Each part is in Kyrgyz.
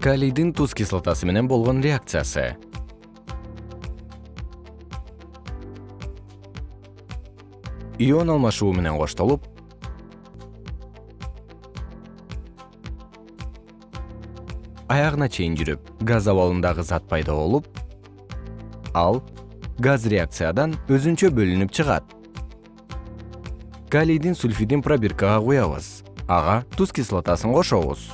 калийдин туз кислотасы менен болгон реакциясы. Ион алмашуу менен коштолуп аягына чейин жүрүп газ абалындагы зат пайда болуп ал газ реакциядан өзүнчө бөлүнүп чыгат. Калийдин сульфидин пробиркага куябыз ага туз кислотасын кошобуз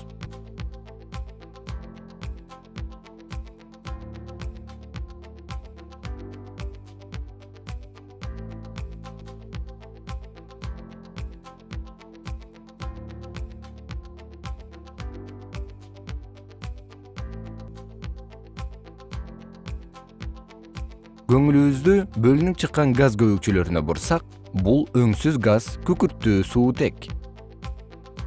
көңүлүбүздү бөлүнүп чыккан газ көбүкчөлөрүнө бурсак бул өңсүз газ күкүрттүү суутек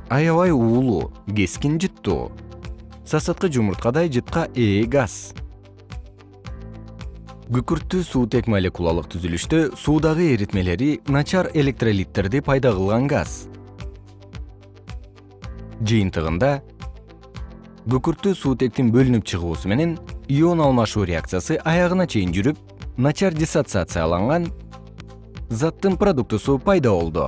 аябай уулуу кескин жыттуу. Сасыткы жумурткадай жытка ээ газ. Күкүрттүү суутек молекулалык түзүлүштө суудагы эритмелери начар электролиттерди пайда кылган газ. Жыйынтыгында күкүрттүү суутектин бөлүнүп чыгуусу менен ион алмашуу реакциясы аягына чейин жүрүп начар диссоциацияланган заттын продуктусу пайда болду